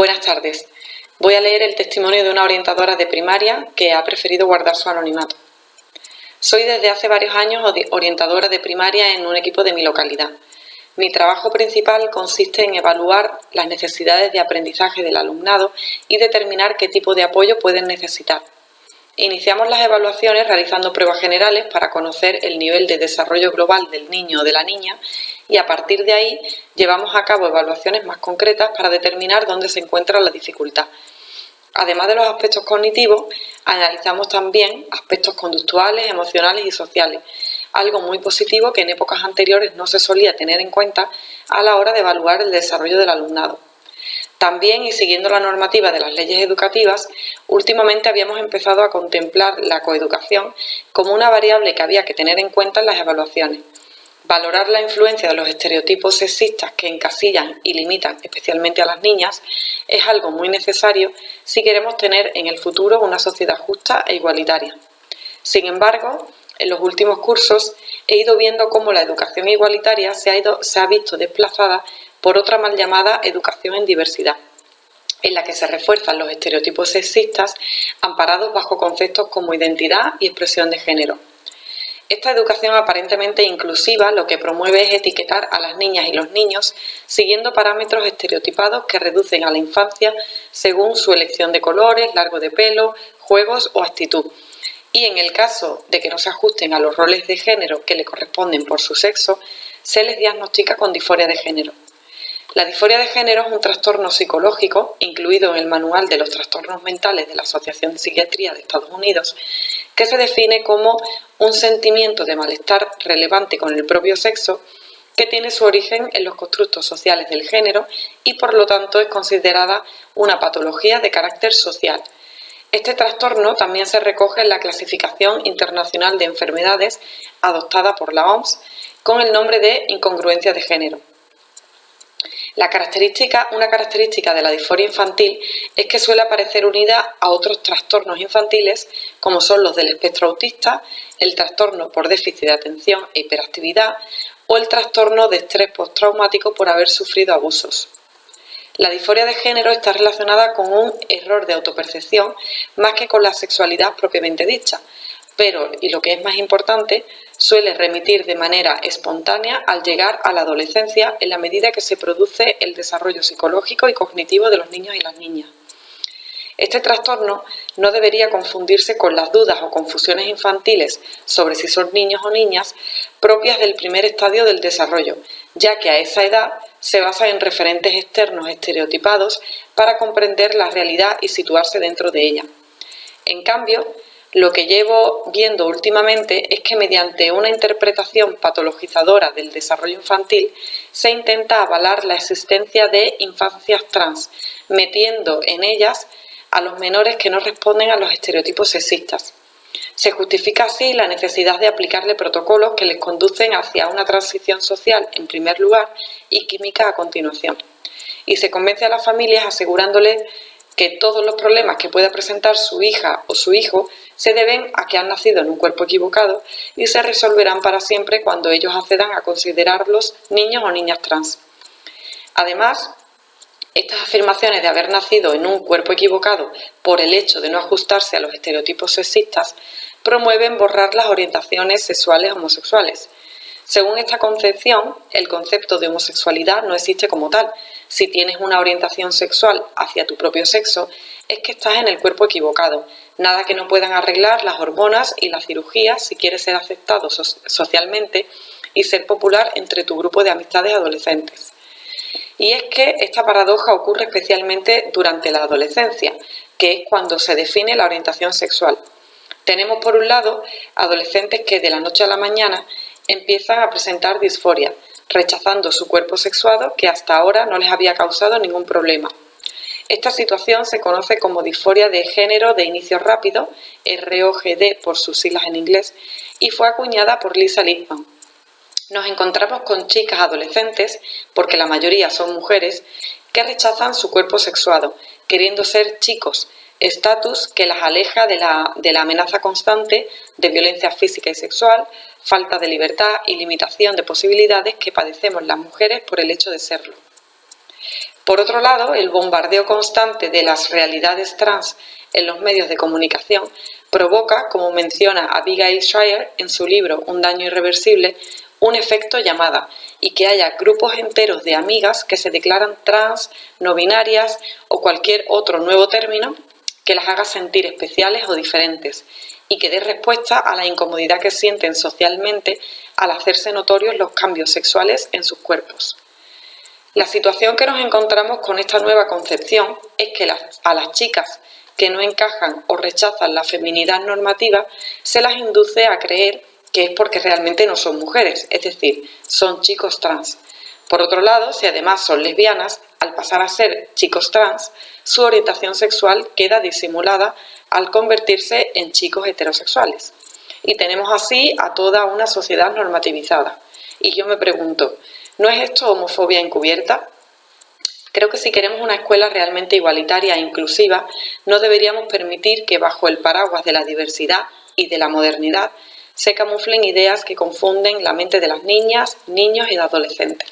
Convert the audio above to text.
Buenas tardes. Voy a leer el testimonio de una orientadora de primaria que ha preferido guardar su anonimato. Soy desde hace varios años orientadora de primaria en un equipo de mi localidad. Mi trabajo principal consiste en evaluar las necesidades de aprendizaje del alumnado y determinar qué tipo de apoyo pueden necesitar. Iniciamos las evaluaciones realizando pruebas generales para conocer el nivel de desarrollo global del niño o de la niña y a partir de ahí llevamos a cabo evaluaciones más concretas para determinar dónde se encuentra la dificultad. Además de los aspectos cognitivos, analizamos también aspectos conductuales, emocionales y sociales, algo muy positivo que en épocas anteriores no se solía tener en cuenta a la hora de evaluar el desarrollo del alumnado. También, y siguiendo la normativa de las leyes educativas, últimamente habíamos empezado a contemplar la coeducación como una variable que había que tener en cuenta en las evaluaciones. Valorar la influencia de los estereotipos sexistas que encasillan y limitan especialmente a las niñas es algo muy necesario si queremos tener en el futuro una sociedad justa e igualitaria. Sin embargo, en los últimos cursos he ido viendo cómo la educación igualitaria se ha, ido, se ha visto desplazada por otra mal llamada educación en diversidad, en la que se refuerzan los estereotipos sexistas amparados bajo conceptos como identidad y expresión de género. Esta educación aparentemente inclusiva lo que promueve es etiquetar a las niñas y los niños siguiendo parámetros estereotipados que reducen a la infancia según su elección de colores, largo de pelo, juegos o actitud. Y en el caso de que no se ajusten a los roles de género que le corresponden por su sexo, se les diagnostica con disforia de género. La disforia de género es un trastorno psicológico incluido en el Manual de los Trastornos Mentales de la Asociación de Psiquiatría de Estados Unidos, que se define como un sentimiento de malestar relevante con el propio sexo que tiene su origen en los constructos sociales del género y por lo tanto es considerada una patología de carácter social. Este trastorno también se recoge en la Clasificación Internacional de Enfermedades adoptada por la OMS con el nombre de incongruencia de género. La característica, una característica de la disforia infantil es que suele aparecer unida a otros trastornos infantiles como son los del espectro autista, el trastorno por déficit de atención e hiperactividad o el trastorno de estrés postraumático por haber sufrido abusos. La disforia de género está relacionada con un error de autopercepción más que con la sexualidad propiamente dicha, pero, y lo que es más importante, suele remitir de manera espontánea al llegar a la adolescencia en la medida que se produce el desarrollo psicológico y cognitivo de los niños y las niñas. Este trastorno no debería confundirse con las dudas o confusiones infantiles sobre si son niños o niñas propias del primer estadio del desarrollo, ya que a esa edad se basa en referentes externos estereotipados para comprender la realidad y situarse dentro de ella. En cambio, lo que llevo viendo últimamente es que mediante una interpretación patologizadora del desarrollo infantil se intenta avalar la existencia de infancias trans, metiendo en ellas a los menores que no responden a los estereotipos sexistas. Se justifica así la necesidad de aplicarle protocolos que les conducen hacia una transición social en primer lugar y química a continuación. Y se convence a las familias asegurándoles que todos los problemas que pueda presentar su hija o su hijo se deben a que han nacido en un cuerpo equivocado y se resolverán para siempre cuando ellos accedan a considerarlos niños o niñas trans. Además, estas afirmaciones de haber nacido en un cuerpo equivocado por el hecho de no ajustarse a los estereotipos sexistas promueven borrar las orientaciones sexuales homosexuales. Según esta concepción, el concepto de homosexualidad no existe como tal. Si tienes una orientación sexual hacia tu propio sexo, es que estás en el cuerpo equivocado. Nada que no puedan arreglar las hormonas y la cirugía si quieres ser aceptado socialmente y ser popular entre tu grupo de amistades adolescentes. Y es que esta paradoja ocurre especialmente durante la adolescencia, que es cuando se define la orientación sexual. Tenemos por un lado adolescentes que de la noche a la mañana empiezan a presentar disforia, rechazando su cuerpo sexuado que hasta ahora no les había causado ningún problema. Esta situación se conoce como disforia de género de inicio rápido, ROGD por sus siglas en inglés, y fue acuñada por Lisa Lippman. Nos encontramos con chicas adolescentes, porque la mayoría son mujeres, que rechazan su cuerpo sexuado, queriendo ser chicos, estatus que las aleja de la, de la amenaza constante de violencia física y sexual, falta de libertad y limitación de posibilidades que padecemos las mujeres por el hecho de serlo. Por otro lado, el bombardeo constante de las realidades trans en los medios de comunicación provoca, como menciona Abigail Shire en su libro Un daño irreversible, un efecto llamada y que haya grupos enteros de amigas que se declaran trans, no binarias o cualquier otro nuevo término que las haga sentir especiales o diferentes y que dé respuesta a la incomodidad que sienten socialmente al hacerse notorios los cambios sexuales en sus cuerpos. La situación que nos encontramos con esta nueva concepción es que a las chicas que no encajan o rechazan la feminidad normativa se las induce a creer que es porque realmente no son mujeres, es decir, son chicos trans. Por otro lado, si además son lesbianas, al pasar a ser chicos trans, su orientación sexual queda disimulada al convertirse en chicos heterosexuales. Y tenemos así a toda una sociedad normativizada. Y yo me pregunto, ¿no es esto homofobia encubierta? Creo que si queremos una escuela realmente igualitaria e inclusiva, no deberíamos permitir que bajo el paraguas de la diversidad y de la modernidad se camuflen ideas que confunden la mente de las niñas, niños y adolescentes.